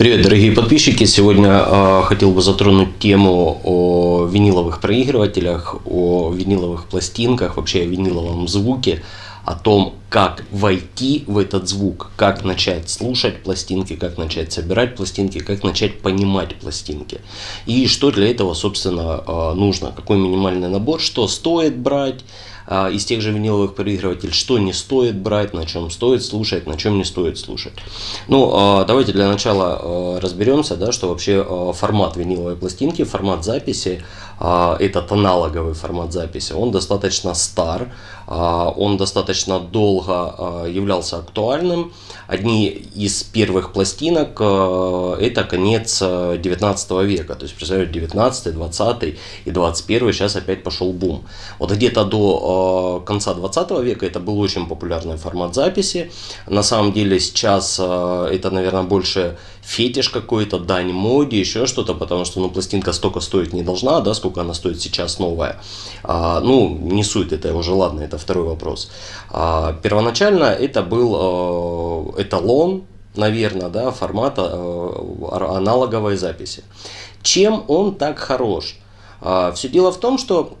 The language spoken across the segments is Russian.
Привет, дорогие подписчики! Сегодня э, хотел бы затронуть тему о виниловых проигрывателях, о виниловых пластинках, вообще о виниловом звуке, о том, как войти в этот звук, как начать слушать пластинки, как начать собирать пластинки, как начать понимать пластинки. И что для этого, собственно, э, нужно, какой минимальный набор, что стоит брать, из тех же виниловых проигрывателей, что не стоит брать, на чем стоит слушать, на чем не стоит слушать. Ну, а, давайте для начала а, разберемся, да, что вообще формат виниловой пластинки, формат записи, этот аналоговый формат записи, он достаточно стар, он достаточно долго являлся актуальным. Одни из первых пластинок это конец 19 века, то есть, представляете, 19, 20 и 21 сейчас опять пошел бум. Вот где-то до Э, конца 20 века это был очень популярный формат записи. На самом деле сейчас э, это, наверное, больше фетиш какой-то, дань моде, еще что-то, потому что ну, пластинка столько стоить не должна, да, сколько она стоит сейчас новая. А, ну, не суть, это уже ладно, это второй вопрос. А, первоначально это был э, эталон, наверное, да, формата э, аналоговой записи. Чем он так хорош? А, все дело в том, что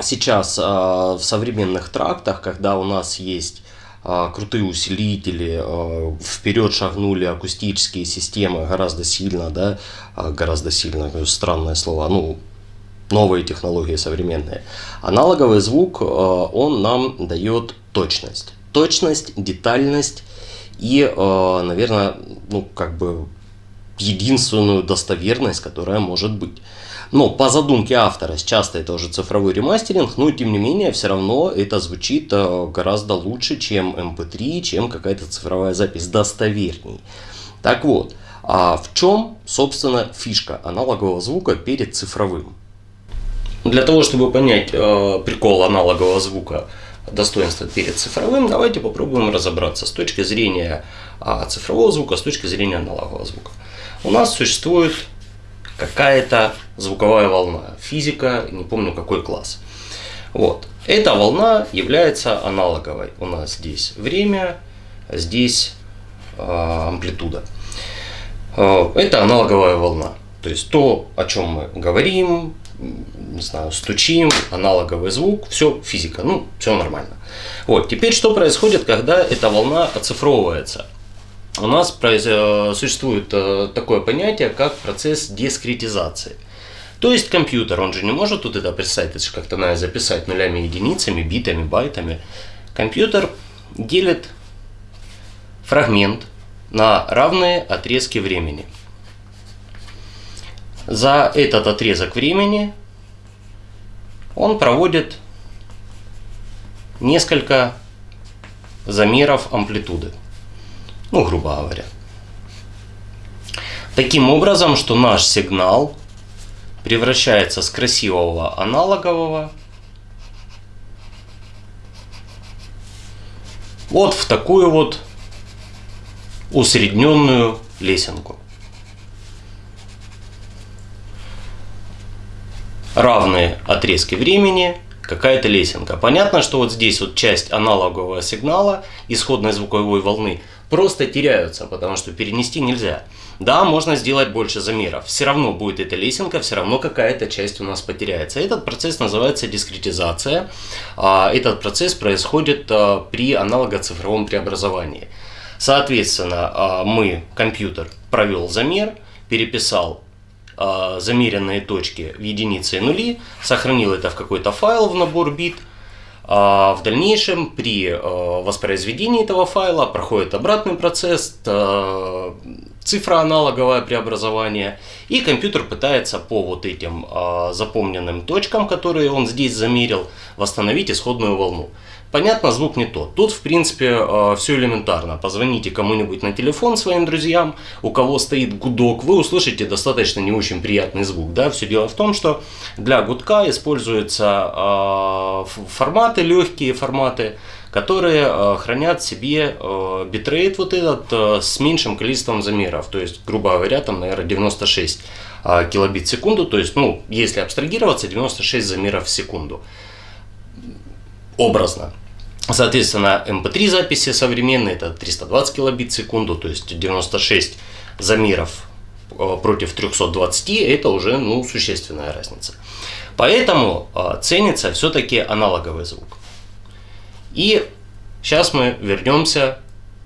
сейчас а, в современных трактах, когда у нас есть крутые усилители, а, вперед шагнули акустические системы гораздо сильно, да, гораздо сильно, странное слово, ну, новые технологии современные. Аналоговый звук, он нам дает точность. Точность, детальность и, наверное, ну, как бы единственную достоверность, которая может быть. Но по задумке автора, часто это уже цифровой ремастеринг, но тем не менее все равно это звучит э, гораздо лучше, чем MP3, эм чем какая-то цифровая запись, достоверней. Так вот, а в чем, собственно, фишка аналогового звука перед цифровым? Для того, чтобы понять э, прикол аналогового звука, достоинства перед цифровым, давайте попробуем разобраться с точки зрения э, цифрового звука, с точки зрения аналогового звука. У нас существует какая-то звуковая волна. Физика, не помню какой класс. Вот. Эта волна является аналоговой. У нас здесь время, здесь э, амплитуда. Э, это аналоговая волна. То есть то, о чем мы говорим, не знаю, стучим, аналоговый звук, все физика, ну, все нормально. Вот, теперь что происходит, когда эта волна оцифровывается? У нас э, существует э, такое понятие, как процесс дискретизации. То есть компьютер, он же не может тут это представить, это же как-то надо записать нулями, единицами, битами, байтами. Компьютер делит фрагмент на равные отрезки времени. За этот отрезок времени он проводит несколько замеров амплитуды ну, грубо говоря. Таким образом, что наш сигнал превращается с красивого аналогового вот в такую вот усредненную лесенку. Равные отрезки времени какая-то лесенка. Понятно, что вот здесь вот часть аналогового сигнала исходной звуковой волны просто теряются, потому что перенести нельзя. Да, можно сделать больше замеров. Все равно будет эта лесенка, все равно какая-то часть у нас потеряется. Этот процесс называется дискретизация. А, этот процесс происходит а, при аналогоцифровом преобразовании. Соответственно, а, мы, компьютер, провел замер, переписал замеренные точки в единицы и нули, сохранил это в какой-то файл в набор бит – в дальнейшем при э, воспроизведении этого файла проходит обратный процесс, э, цифроаналоговое преобразование, и компьютер пытается по вот этим э, запомненным точкам, которые он здесь замерил, восстановить исходную волну. Понятно, звук не тот. Тут, в принципе, э, все элементарно. Позвоните кому-нибудь на телефон своим друзьям, у кого стоит гудок, вы услышите достаточно не очень приятный звук. Да? Все дело в том, что для гудка используются э, форматы, легкие форматы, которые э, хранят себе битрейт вот этот с меньшим количеством замеров. То есть, грубо говоря, там, наверное, 96 килобит в секунду. То есть, ну, если абстрагироваться, 96 замеров в секунду. Образно. Соответственно, MP3 записи современные, это 320 килобит в секунду, то есть 96 замеров э, против 320 это уже ну, существенная разница. Поэтому э, ценится все-таки аналоговый звук. И сейчас мы вернемся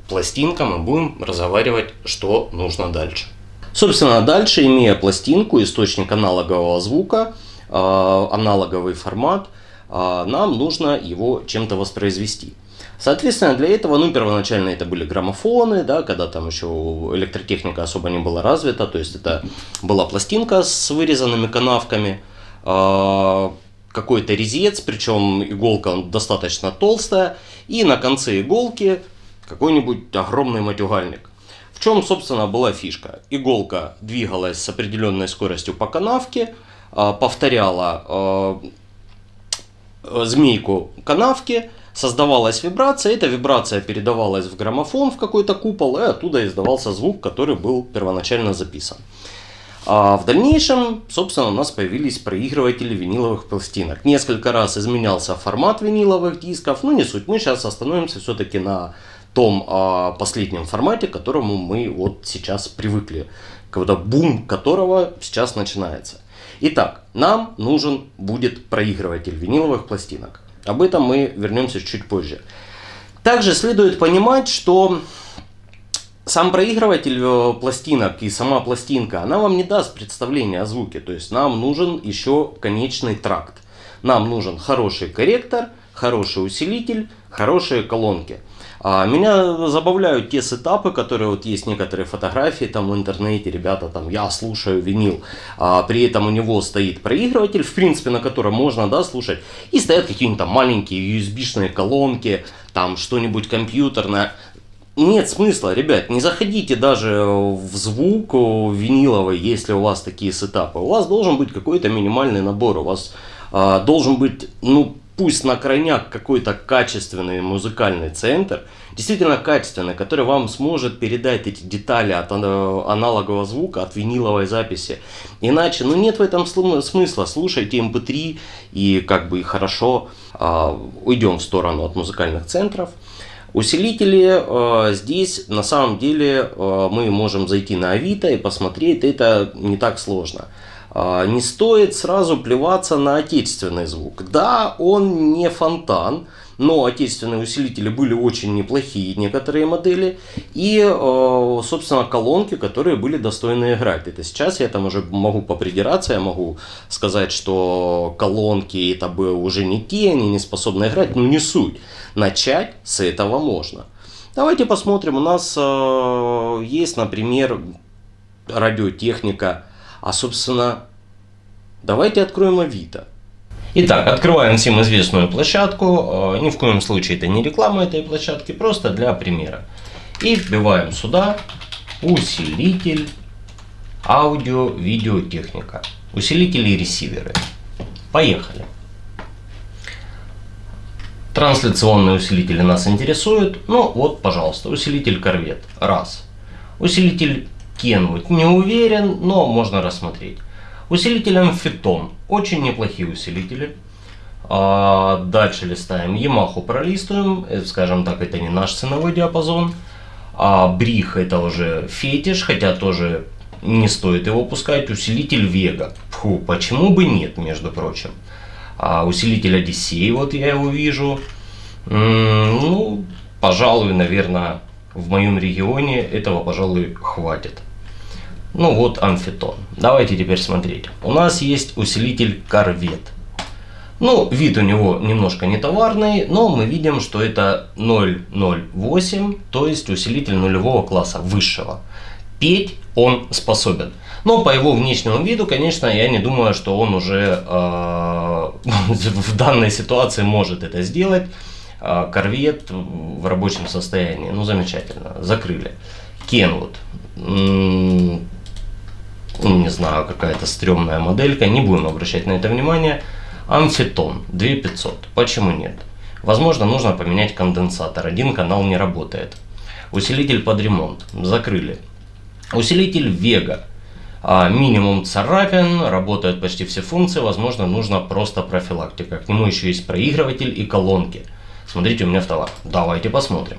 к пластинкам и будем разговаривать, что нужно дальше. Собственно, дальше, имея пластинку, источник аналогового звука, э, аналоговый формат, нам нужно его чем-то воспроизвести. Соответственно, для этого, ну, первоначально это были граммофоны, да, когда там еще электротехника особо не была развита, то есть это была пластинка с вырезанными канавками, э, какой-то резец, причем иголка достаточно толстая, и на конце иголки какой-нибудь огромный матюгальник. В чем, собственно, была фишка? Иголка двигалась с определенной скоростью по канавке, а, повторяла а, змейку канавки, создавалась вибрация, эта вибрация передавалась в граммофон, в какой-то купол, и оттуда издавался звук, который был первоначально записан. А в дальнейшем, собственно, у нас появились проигрыватели виниловых пластинок. Несколько раз изменялся формат виниловых дисков, но не суть. Мы сейчас остановимся все-таки на том а, последнем формате, к которому мы вот сейчас привыкли, когда бум которого сейчас начинается. Итак, нам нужен будет проигрыватель виниловых пластинок. Об этом мы вернемся чуть позже. Также следует понимать, что сам проигрыватель э, пластинок и сама пластинка, она вам не даст представления о звуке. То есть нам нужен еще конечный тракт. Нам нужен хороший корректор, хороший усилитель, хорошие колонки. А меня забавляют те сетапы, которые вот есть некоторые фотографии там в интернете, ребята там я слушаю винил, а при этом у него стоит проигрыватель, в принципе на котором можно да слушать, и стоят какие-нибудь там маленькие USB-шные колонки, там что-нибудь компьютерное. Нет смысла, ребят, не заходите даже в звук виниловый, если у вас такие сетапы. У вас должен быть какой-то минимальный набор, у вас а, должен быть, ну, пусть на крайняк какой-то качественный музыкальный центр, действительно качественный, который вам сможет передать эти детали от аналогового звука, от виниловой записи. Иначе, ну нет в этом смысла, слушайте MP3 эм и как бы хорошо э, уйдем в сторону от музыкальных центров. Усилители э, здесь на самом деле э, мы можем зайти на Авито и посмотреть, это не так сложно. А, не стоит сразу плеваться на отечественный звук. Да, он не фонтан, но отечественные усилители были очень неплохие, некоторые модели, и, э, собственно, колонки, которые были достойны играть. Это сейчас я там уже могу попридираться, я могу сказать, что колонки это бы уже не те, они не способны играть, но не суть. Начать с этого можно. Давайте посмотрим, у нас э, есть, например, радиотехника, а, собственно, давайте откроем Авито. Итак, открываем всем известную площадку. Э, ни в коем случае это не реклама этой площадки, просто для примера. И вбиваем сюда усилитель, аудио, видеотехника. Усилители и ресиверы. Поехали. Трансляционные усилители нас интересуют. Ну вот, пожалуйста, усилитель корвет. Раз. Усилитель Kenwood не уверен, но можно рассмотреть. Усилитель амфитон. Очень неплохие усилители. А, дальше листаем. Yamaha пролистываем. Э, скажем так, это не наш ценовой диапазон. А Брих это уже фетиш, хотя тоже не стоит его пускать. Усилитель Вега. Фу, почему бы нет, между прочим. А, усилитель Одиссей, вот я его вижу. М -м, ну, пожалуй, наверное, в моем регионе этого, пожалуй, хватит. Ну вот амфитон. Давайте теперь смотреть. У нас есть усилитель корвет. Ну, вид у него немножко не товарный, но мы видим, что это 008, то есть усилитель нулевого класса, высшего. Петь он способен. Но по его внешнему виду, конечно, я не думаю, что он уже э, в данной ситуации может это сделать. Э, корвет в рабочем состоянии. Ну, замечательно. Закрыли. Кенвуд не знаю, какая-то стрёмная моделька, не будем обращать на это внимание. Амфитон 2500, почему нет? Возможно, нужно поменять конденсатор, один канал не работает. Усилитель под ремонт, закрыли. Усилитель Vega, а, минимум царапин, работают почти все функции, возможно, нужно просто профилактика. К нему еще есть проигрыватель и колонки. Смотрите у меня в товар. Давайте посмотрим.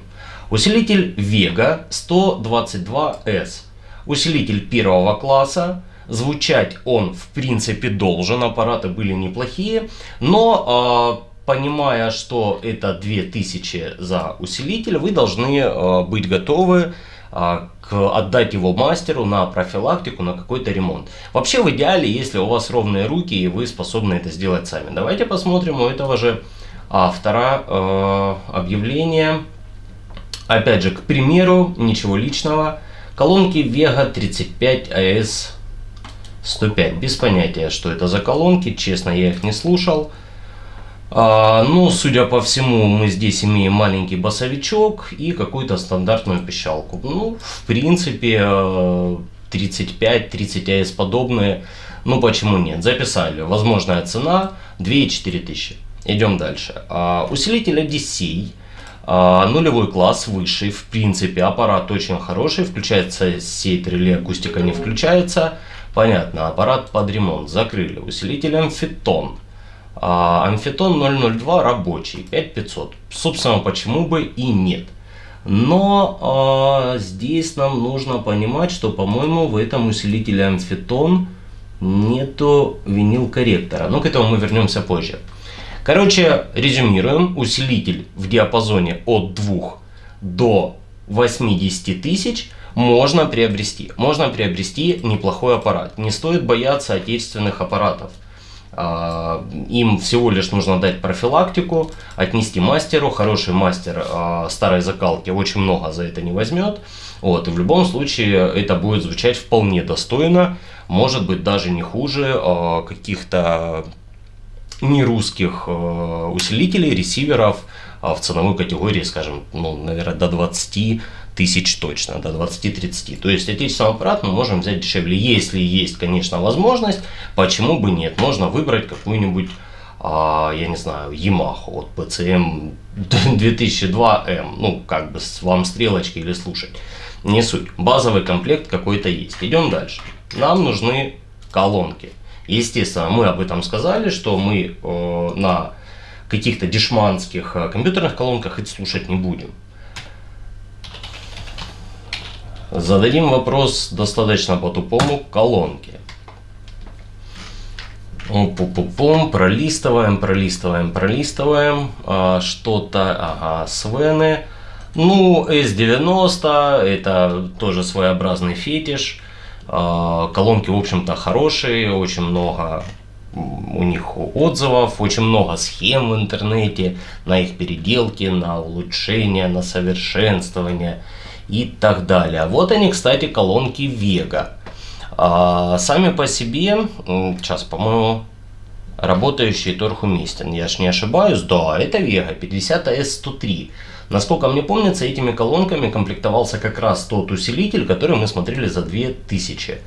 Усилитель Vega 122S Усилитель первого класса, звучать он в принципе должен, аппараты были неплохие, но э, понимая, что это 2000 за усилитель, вы должны э, быть готовы э, к, отдать его мастеру на профилактику, на какой-то ремонт. Вообще в идеале, если у вас ровные руки и вы способны это сделать сами. Давайте посмотрим у этого же автора э, объявление. Опять же, к примеру, ничего личного. Колонки Vega 35 AS 105. Без понятия, что это за колонки. Честно, я их не слушал. А, ну, судя по всему, мы здесь имеем маленький басовичок и какую-то стандартную пищалку. Ну, в принципе, 35-30 AS подобные. Ну, почему нет? Записали. Возможная цена 2,4 тысячи. Идем дальше. А, усилитель Odyssey. А, нулевой класс, высший. В принципе, аппарат очень хороший. Включается сеть реле, акустика не включается. Понятно, аппарат под ремонт. Закрыли. Усилитель Амфитон. А, Амфитон 002 рабочий, 5500. Собственно, почему бы и нет. Но а, здесь нам нужно понимать, что, по-моему, в этом усилителе Амфитон нету винил корректора. Но к этому мы вернемся позже. Короче, резюмируем. Усилитель в диапазоне от 2 до 80 тысяч можно приобрести. Можно приобрести неплохой аппарат. Не стоит бояться отечественных аппаратов. А, им всего лишь нужно дать профилактику, отнести мастеру. Хороший мастер а, старой закалки очень много за это не возьмет. Вот, и в любом случае это будет звучать вполне достойно. Может быть даже не хуже а, каких-то нерусских усилителей, ресиверов в ценовой категории, скажем, ну, наверное, до 20 тысяч точно, до 20-30. То есть отечественный аппарат мы можем взять дешевле. Если есть, конечно, возможность, почему бы нет? Можно выбрать какую-нибудь, а, я не знаю, Yamaha, вот PCM 2002M, ну, как бы вам стрелочки или слушать. Не суть. Базовый комплект какой-то есть. Идем дальше. Нам нужны колонки. Естественно, мы об этом сказали, что мы э, на каких-то дешманских э, компьютерных колонках это слушать не будем. Зададим вопрос достаточно по-тупому колонки. Пум-пум-пум, пролистываем, пролистываем, пролистываем. А, Что-то, ага, Свены. Ну, S90, это тоже своеобразный фетиш. А, колонки, в общем-то, хорошие, очень много у них отзывов, очень много схем в интернете на их переделки, на улучшение, на совершенствование и так далее. Вот они, кстати, колонки Vega. А, сами по себе, сейчас, по-моему, работающий торг уместен. Я ж не ошибаюсь, да, это Vega 50S103. Насколько мне помнится, этими колонками комплектовался как раз тот усилитель, который мы смотрели за 2000.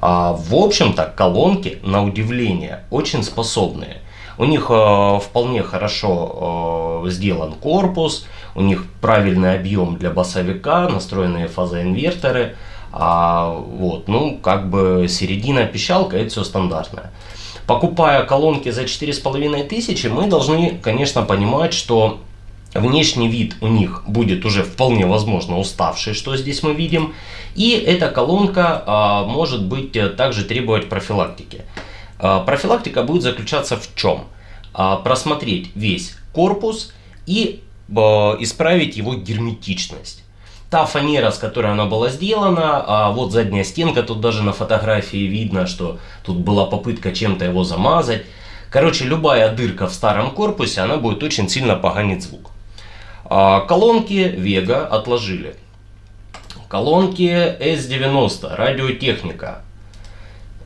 А, в общем-то, колонки, на удивление, очень способные. У них э, вполне хорошо э, сделан корпус, у них правильный объем для басовика, настроенные фазоинверторы. А, вот, ну, как бы середина пищалка, это все стандартное. Покупая колонки за 4500, мы должны, конечно, понимать, что внешний вид у них будет уже вполне возможно уставший, что здесь мы видим. И эта колонка а, может быть э, также требовать профилактики. А, профилактика будет заключаться в чем? А, просмотреть весь корпус и исправить его герметичность. Та фанера, с которой она была сделана, а вот задняя стенка, тут даже на фотографии видно, что тут была попытка чем-то его замазать. Короче, любая дырка в старом корпусе, она будет очень сильно поганить звук. А, колонки Vega отложили. Колонки S90, радиотехника.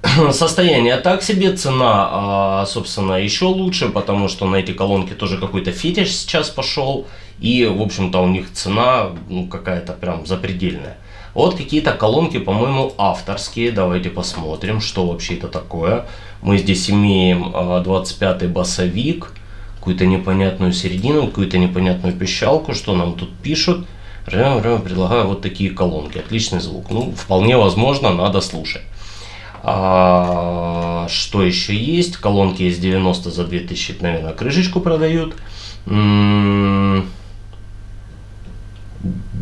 Состояние так себе, цена, а, собственно, еще лучше, потому что на эти колонки тоже какой-то фетиш сейчас пошел. И, в общем-то, у них цена ну, какая-то прям запредельная. Вот какие-то колонки, по-моему, авторские. Давайте посмотрим, что вообще это такое. Мы здесь имеем 25-й а, басовик, какую-то непонятную середину, какую-то непонятную пищалку. Что нам тут пишут? Предлагаю вот такие колонки. Отличный звук. Ну, вполне возможно, надо слушать. А, что еще есть? Колонки из 90 за 2000, наверное, крышечку продают.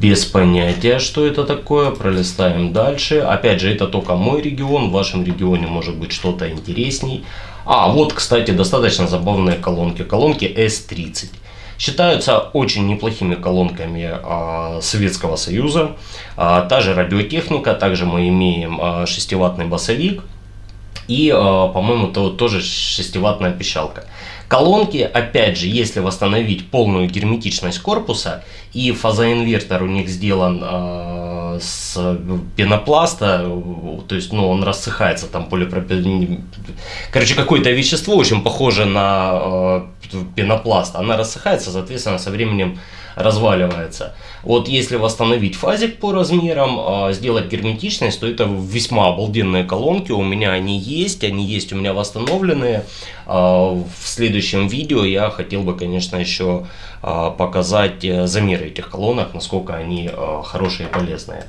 без понятия, что это такое. Пролистаем дальше. Опять же, это только мой регион. В вашем регионе может быть что-то интересней. А, вот, кстати, достаточно забавные колонки. Колонки S30. Считаются очень неплохими колонками а, Советского Союза. А, та же радиотехника, также мы имеем а, 6-ваттный басовик. И, а, по-моему, то, тоже 6-ваттная пищалка. Колонки, опять же, если восстановить полную герметичность корпуса, и фазоинвертор у них сделан э, с пенопласта, то есть ну, он рассыхается, там полипропилен... Короче, какое-то вещество очень похоже на э, пенопласт, она рассыхается, соответственно, со временем разваливается. Вот если восстановить фазик по размерам, а, сделать герметичность, то это весьма обалденные колонки. У меня они есть, они есть у меня восстановленные. А, в следующем видео я хотел бы, конечно, еще а, показать э, замеры этих колонок, насколько они хорошие и полезные.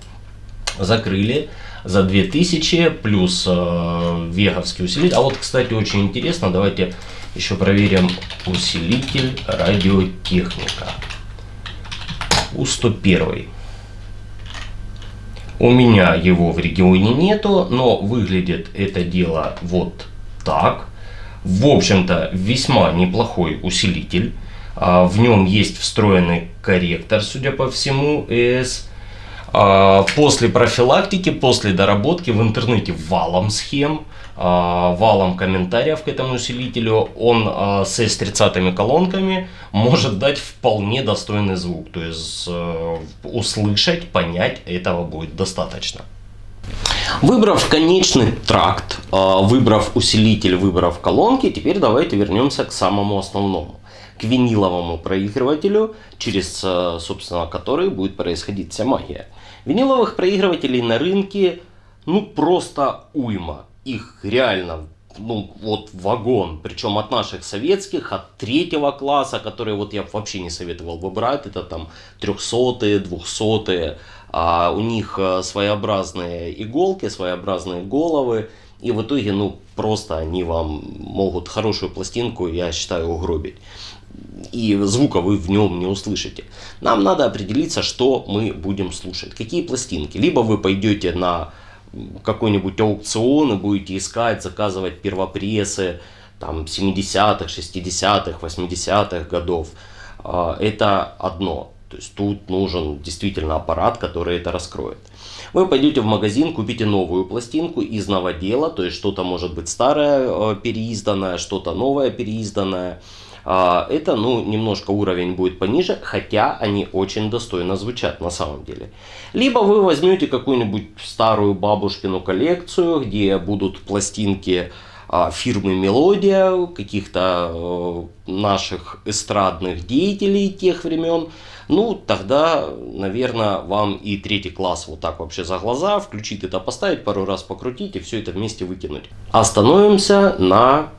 Закрыли за 2000 плюс веговский усилитель. А вот, кстати, очень интересно, давайте еще проверим усилитель радиотехника. У-101. У меня его в регионе нету, но выглядит это дело вот так. В общем-то, весьма неплохой усилитель. А, в нем есть встроенный корректор, судя по всему, ES. А, после профилактики, после доработки в интернете валом схем, а, валом комментариев к этому усилителю, он с S30 колонками может дать вполне достойный звук. То есть э, услышать, понять этого будет достаточно. Выбрав конечный тракт, выбрав усилитель, выбрав колонки, теперь давайте вернемся к самому основному к виниловому проигрывателю, через, э, собственно, который будет происходить вся магия. Виниловых проигрывателей на рынке, ну, просто уйма. Их реально, ну, вот вагон. Причем от наших советских, от третьего класса, которые вот я вообще не советовал бы брать. Это там трехсотые, двухсотые. А у них э, своеобразные иголки, своеобразные головы. И в итоге, ну, просто они вам могут хорошую пластинку, я считаю, угробить и звука вы в нем не услышите. Нам надо определиться, что мы будем слушать, какие пластинки. Либо вы пойдете на какой-нибудь аукцион и будете искать, заказывать первопрессы там 70-х, 60-х, 80-х годов. А, это одно. То есть тут нужен действительно аппарат, который это раскроет. Вы пойдете в магазин, купите новую пластинку из новодела, то есть что-то может быть старое, э, переизданное, что-то новое, переизданное. А, это, ну, немножко уровень будет пониже, хотя они очень достойно звучат на самом деле. Либо вы возьмете какую-нибудь старую бабушкину коллекцию, где будут пластинки а, фирмы Мелодия, каких-то э, наших эстрадных деятелей тех времен, ну, тогда, наверное, вам и третий класс вот так вообще за глаза, включить это, поставить, пару раз покрутить и все это вместе выкинуть. Остановимся на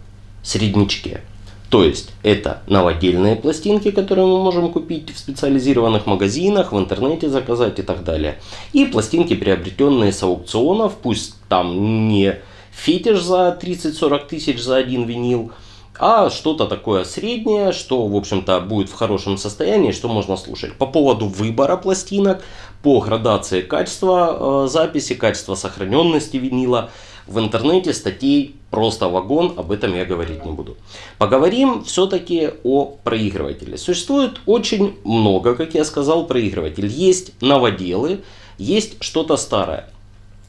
среднячке. То есть это новодельные пластинки, которые мы можем купить в специализированных магазинах, в интернете заказать и так далее. И пластинки, приобретенные с аукционов, пусть там не фетиш за 30-40 тысяч за один винил, а что-то такое среднее, что, в общем-то, будет в хорошем состоянии, что можно слушать. По поводу выбора пластинок, по градации качества э, записи, качества сохраненности винила, в интернете статей просто вагон, об этом я говорить не буду. Поговорим все-таки о проигрывателе. Существует очень много, как я сказал, проигрывателей. Есть новоделы, есть что-то старое.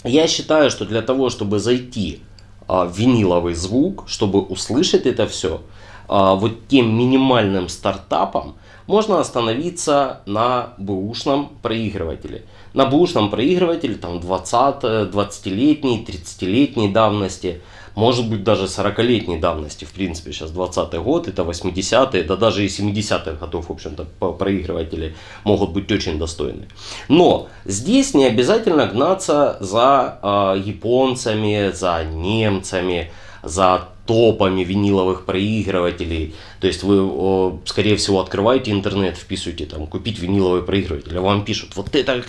Я считаю, что для того, чтобы зайти виниловый звук, чтобы услышать это все, а, вот тем минимальным стартапом, можно остановиться на бэушном проигрывателе. На бэушном проигрывателе там 20, 20-летней, 30-летней давности, может быть даже 40-летней давности, в принципе, сейчас 20 год, это 80-е, да даже и 70-х годов, в общем-то, проигрыватели могут быть очень достойны. Но здесь не обязательно гнаться за э, японцами, за немцами, за топами виниловых проигрывателей. То есть вы, скорее всего, открываете интернет, вписываете там купить виниловый проигрыватель, а вам пишут, вот это,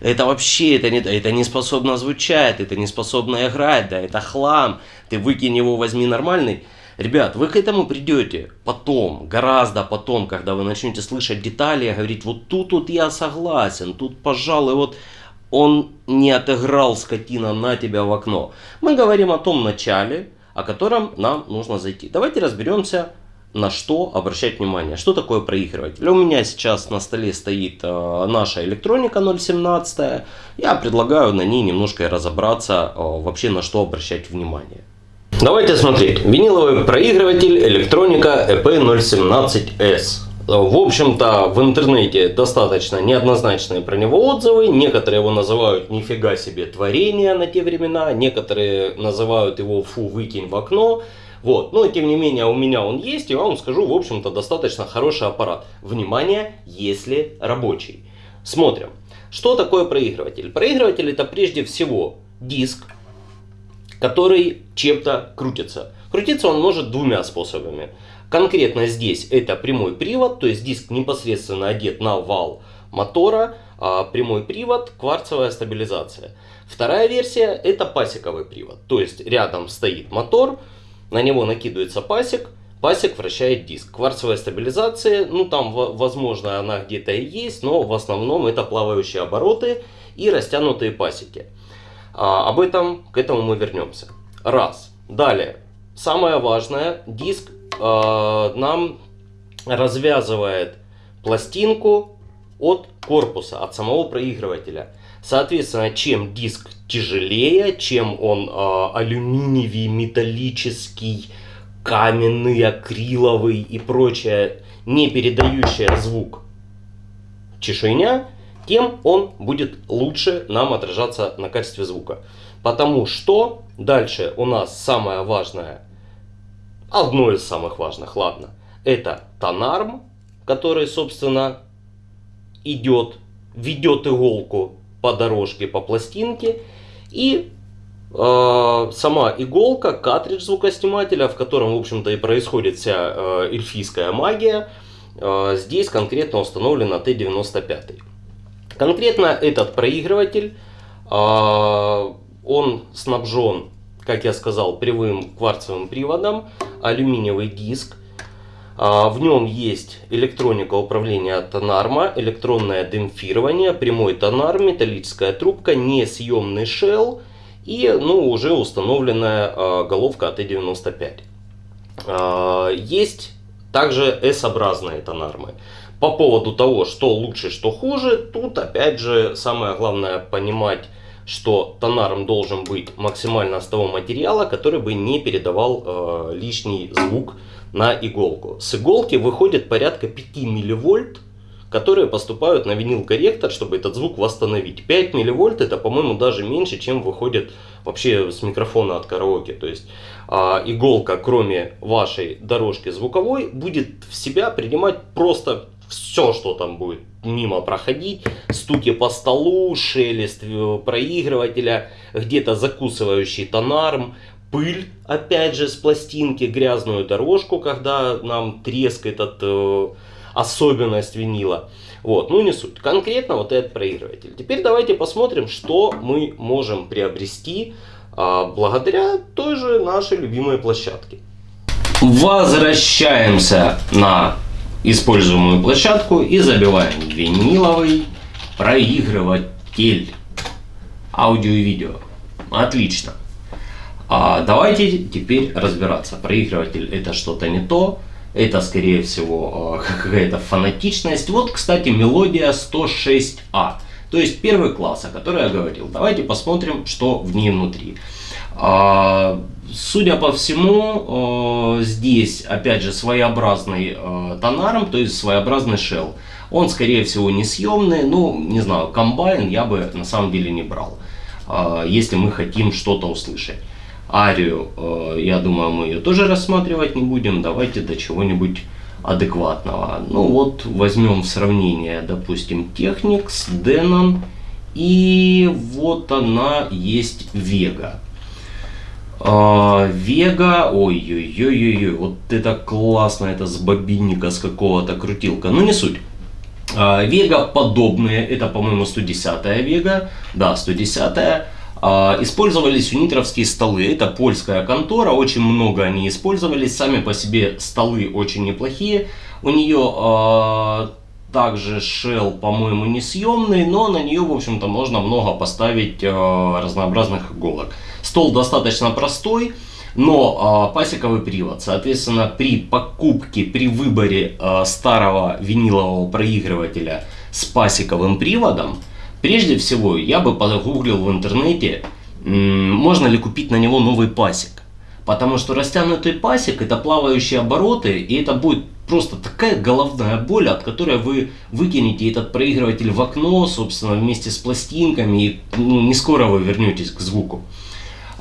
это вообще, это не, это не способно звучать, это не способно играть, да, это хлам, ты выкинь его, возьми нормальный. Ребят, вы к этому придете потом, гораздо потом, когда вы начнете слышать детали, говорить, вот тут вот я согласен, тут, пожалуй, вот он не отыграл скотина на тебя в окно. Мы говорим о том начале, о котором нам нужно зайти. Давайте разберемся, на что обращать внимание. Что такое проигрыватель? У меня сейчас на столе стоит э, наша электроника 017. Я предлагаю на ней немножко разобраться, э, вообще на что обращать внимание. Давайте смотреть. Виниловый проигрыватель электроника EP017S. В общем-то, в интернете достаточно неоднозначные про него отзывы. Некоторые его называют нифига себе творение на те времена. Некоторые называют его фу, выкинь в окно. Вот. Но тем не менее у меня он есть. И вам скажу, в общем-то, достаточно хороший аппарат. Внимание, если рабочий. Смотрим. Что такое проигрыватель? Проигрыватель это прежде всего диск, который чем-то крутится. Крутиться он может двумя способами. Конкретно здесь это прямой привод, то есть диск непосредственно одет на вал мотора, а прямой привод, кварцевая стабилизация. Вторая версия это пасековый привод, то есть рядом стоит мотор, на него накидывается пасек, пасек вращает диск. Кварцевая стабилизация, ну там возможно она где-то и есть, но в основном это плавающие обороты и растянутые пасеки. А, об этом, к этому мы вернемся. Раз. Далее. Самое важное, диск нам развязывает пластинку от корпуса, от самого проигрывателя. Соответственно, чем диск тяжелее, чем он э, алюминиевый, металлический, каменный, акриловый и прочее, не передающая звук чешуйня, тем он будет лучше нам отражаться на качестве звука. Потому что дальше у нас самое важное, одно из самых важных, ладно, это тонарм, который, собственно, идет, ведет иголку по дорожке, по пластинке. И э, сама иголка, картридж звукоснимателя, в котором, в общем-то, и происходит вся э, эльфийская магия, э, здесь конкретно установлена Т-95. Конкретно этот проигрыватель, а, он снабжен, как я сказал, прямым кварцевым приводом, алюминиевый диск. А, в нем есть электроника управления тонарма, электронное демпфирование, прямой тонар, металлическая трубка, несъемный шелл и ну, уже установленная а, головка АТ-95. Есть также S-образные тонармы. По поводу того, что лучше, что хуже, тут опять же самое главное понимать, что тонарм должен быть максимально с того материала, который бы не передавал э, лишний звук на иголку. С иголки выходит порядка 5 милливольт, которые поступают на винил корректор, чтобы этот звук восстановить. 5 милливольт это, по-моему, даже меньше, чем выходит вообще с микрофона от караоке. То есть э, иголка, кроме вашей дорожки звуковой, будет в себя принимать просто все, что там будет мимо проходить, стуки по столу, шелест э, проигрывателя, где-то закусывающий тонарм, пыль, опять же, с пластинки, грязную дорожку, когда нам трескает от э, особенность винила. Вот, ну не суть. Конкретно вот этот проигрыватель. Теперь давайте посмотрим, что мы можем приобрести э, благодаря той же нашей любимой площадке. Возвращаемся на используемую площадку и забиваем виниловый проигрыватель аудио и видео. Отлично. А давайте теперь разбираться. Проигрыватель это что-то не то. Это скорее всего а, какая-то фанатичность. Вот, кстати, мелодия 106А. То есть первый класс, о котором я говорил. Давайте посмотрим, что в ней внутри. А, судя по всему, э, здесь опять же своеобразный э, тонаром, то есть своеобразный shell. Он скорее всего несъемный, ну не знаю, комбайн я бы на самом деле не брал, э, если мы хотим что-то услышать. Арию, я думаю, мы ее тоже рассматривать не будем, давайте до чего-нибудь адекватного. Ну вот возьмем в сравнение, допустим, Technics, Denon и вот она есть Vega. А, Вега, ой-ой-ой-ой, вот это классно, это с бобинника, с какого-то крутилка, ну не суть. А, Вега подобные, это, по-моему, 110 Вега, да, 110 -я. а, использовались унитровские столы. Это польская контора, очень много они использовались. Сами по себе столы очень неплохие. У нее также shell, по-моему, несъемный, но на нее, в общем-то, можно много поставить разнообразных иголок. Стол достаточно простой. Но э, пасековый привод, соответственно, при покупке, при выборе э, старого винилового проигрывателя с пасековым приводом, прежде всего я бы погуглил в интернете, можно ли купить на него новый пасек. Потому что растянутый пасек это плавающие обороты, и это будет просто такая головная боль, от которой вы выкинете этот проигрыватель в окно, собственно, вместе с пластинками, и ну, не скоро вы вернетесь к звуку.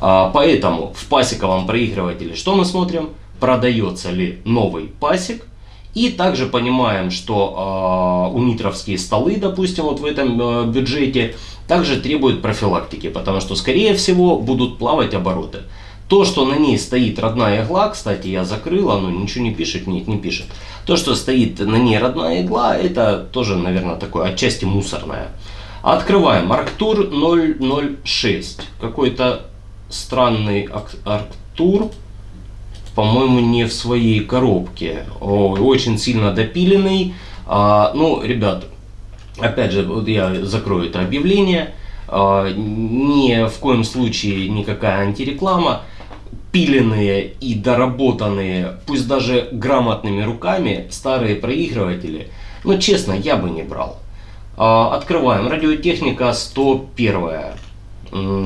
А, поэтому в пасековом проигрывателе что мы смотрим? Продается ли новый пасек. И также понимаем, что э, унитровские столы, допустим, вот в этом э, бюджете, также требуют профилактики, потому что, скорее всего, будут плавать обороты. То, что на ней стоит родная игла, кстати, я закрыл, оно ничего не пишет, нет, не пишет. То, что стоит на ней родная игла, это тоже, наверное, такое отчасти мусорное. Открываем. Арктур 006. Какой-то странный Арктур, по-моему, не в своей коробке. Очень сильно допиленный. А, ну, ребят, опять же, вот я закрою это объявление. А, ни в коем случае никакая антиреклама. Пиленные и доработанные, пусть даже грамотными руками, старые проигрыватели. Но честно, я бы не брал. А, открываем. Радиотехника 101.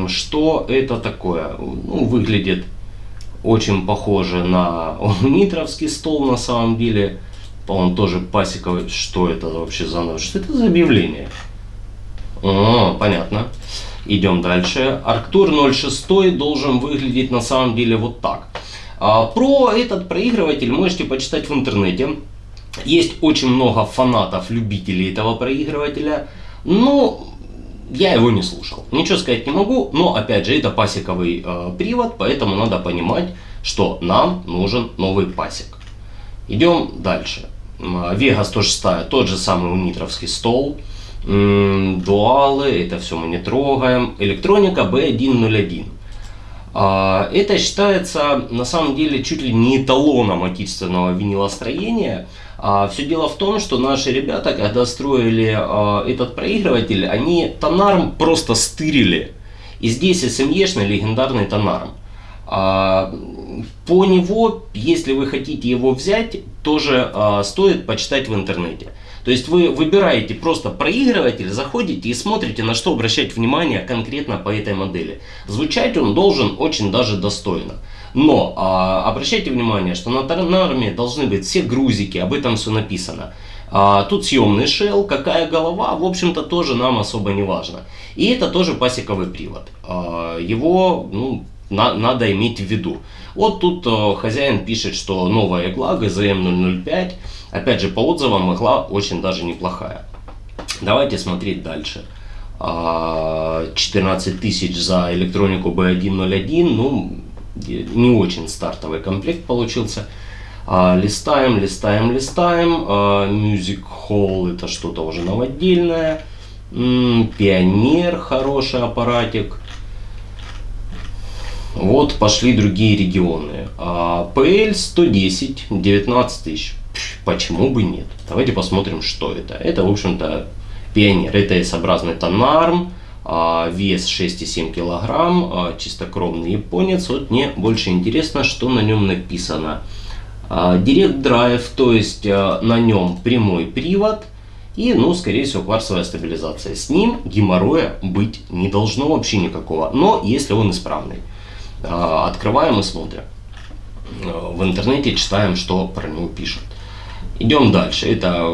Что это такое? Ну, выглядит очень похоже на нитровский стол на самом деле. Он тоже пасековый. Что это вообще за Что это за объявление? О, понятно. Идем дальше. Арктур 06 должен выглядеть на самом деле вот так. А, про этот проигрыватель можете почитать в интернете. Есть очень много фанатов, любителей этого проигрывателя. Но я его не слушал. Ничего сказать не могу, но опять же это пасековый э, привод, поэтому надо понимать, что нам нужен новый пасек. Идем дальше. Vega 106, тот же самый унитровский стол. Дуалы, это все мы не трогаем. Электроника B101. А, это считается на самом деле чуть ли не эталоном отечественного винилостроения. А, все дело в том, что наши ребята, когда строили а, этот проигрыватель, они тонарм просто стырили. И здесь SME-шный легендарный тонарм. А, по него, если вы хотите его взять, тоже стоит почитать в интернете. То есть вы выбираете просто проигрыватель, заходите и смотрите, на что обращать внимание конкретно по этой модели. Звучать он должен очень даже достойно. Но а, обращайте внимание, что на Торнарме должны быть все грузики, об этом все написано. А, тут съемный шел, какая голова, в общем-то тоже нам особо не важно. И это тоже пасековый привод. А, его ну, на, надо иметь в виду. Вот тут а, хозяин пишет, что новая игла GZM 005. Опять же, по отзывам игла очень даже неплохая. Давайте смотреть дальше. 14 а, тысяч за электронику B101, ну, не очень стартовый комплект получился. А, листаем, листаем, листаем. А, Music Hall это что-то уже новодельное. Пионер хороший аппаратик. Вот пошли другие регионы. А, PL 110, 19 тысяч. Почему бы нет? Давайте посмотрим, что это. Это, в общем-то, пионер. Это S-образный тонарм. А, вес 6,7 килограмм, а, чистокровный японец. Вот мне больше интересно, что на нем написано. А, Direct Drive, то есть на нем прямой привод и, ну, скорее всего, кварцевая стабилизация. С ним геморроя быть не должно вообще никакого, но если он исправный. Открываем и смотрим. В интернете читаем, что про него пишут. Идем дальше. Это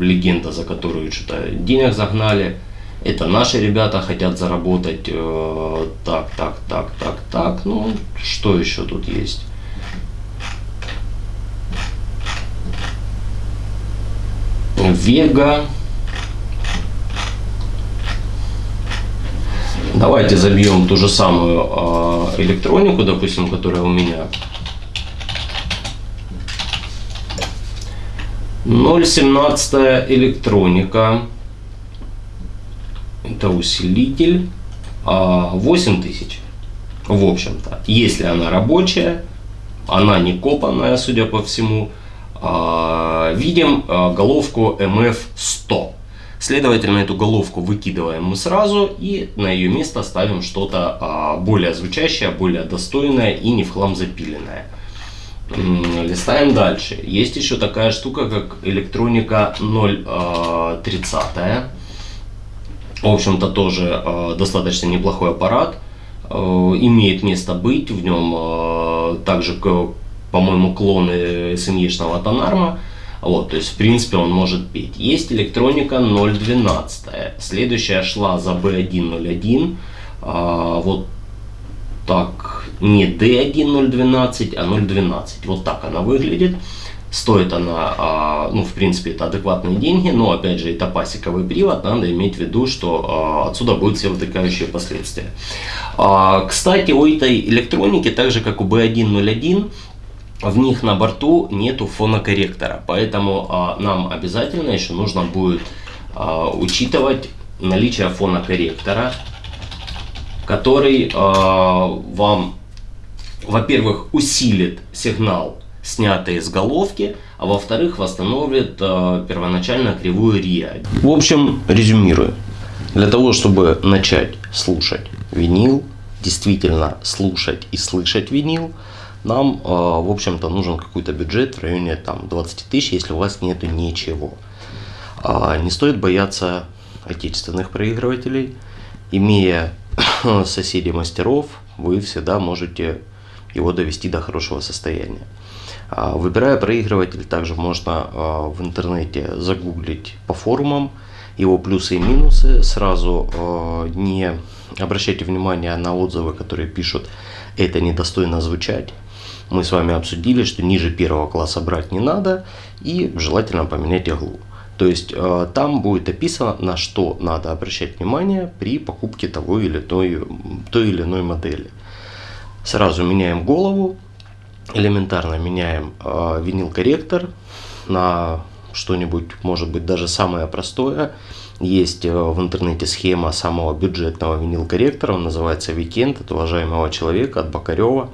легенда, за которую что-то денег загнали. Это наши ребята хотят заработать. Э, так, так, так, так, так. Ну, что еще тут есть? Вега. Давайте забьем ту же самую э, электронику, допустим, которая у меня. 0.17 электроника это усилитель. 8 тысяч. В общем-то, если она рабочая, она не копанная, судя по всему, а, видим а, головку MF100. Следовательно, эту головку выкидываем мы сразу и на ее место ставим что-то а, более звучащее, более достойное и не в хлам запиленное. Листаем дальше. Есть еще такая штука, как электроника 030. В общем-то, тоже достаточно неплохой аппарат. Имеет место быть. В нем также по-моему, клоны SME-шного Тонарма. Вот, то есть, в принципе, он может петь. Есть электроника 0.12. Следующая шла за B101. А, вот так, не D1.012, а 0.12. Вот так она выглядит. Стоит она, а, ну, в принципе, это адекватные деньги, но, опять же, это пасековый привод, надо иметь в виду, что а, отсюда будут все вытекающие последствия. А, кстати, у этой электроники, так же, как у B101, в них на борту нету фонокорректора, поэтому нам обязательно еще нужно будет учитывать наличие фонокорректора, который вам, во-первых, усилит сигнал, снятый из головки, а во-вторых, восстановит а, первоначально кривую РИА. В общем, резюмирую. Для того, чтобы начать слушать винил, действительно слушать и слышать винил, нам, а, в общем-то, нужен какой-то бюджет в районе там, 20 тысяч, если у вас нету ничего. А, не стоит бояться отечественных проигрывателей. Имея соседей мастеров, вы всегда можете его довести до хорошего состояния. А, выбирая проигрыватель, также можно в интернете загуглить по форумам его плюсы и минусы. Сразу не обращайте внимание на отзывы, которые пишут «это недостойно звучать» мы с вами обсудили, что ниже первого класса брать не надо и желательно поменять иглу. То есть там будет описано, на что надо обращать внимание при покупке того или той, той или иной модели. Сразу меняем голову, элементарно меняем э, винил-корректор на что-нибудь, может быть, даже самое простое. Есть э, в интернете схема самого бюджетного винил-корректора, он называется Weekend от уважаемого человека, от Бакарева.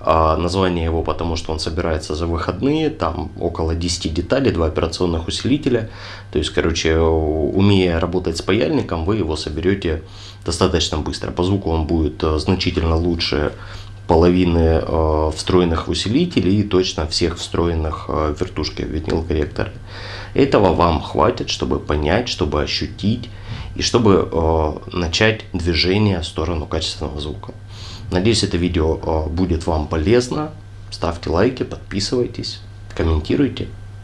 А название его, потому что он собирается за выходные, там около 10 деталей, два операционных усилителя. То есть, короче, умея работать с паяльником, вы его соберете достаточно быстро. По звуку он будет э, значительно лучше половины э, встроенных усилителей и точно всех встроенных э, вертушки в винил корректоры. Этого вам хватит, чтобы понять, чтобы ощутить и чтобы э, начать движение в сторону качественного звука. Надеюсь, это видео э, будет вам полезно. Ставьте лайки, подписывайтесь, комментируйте.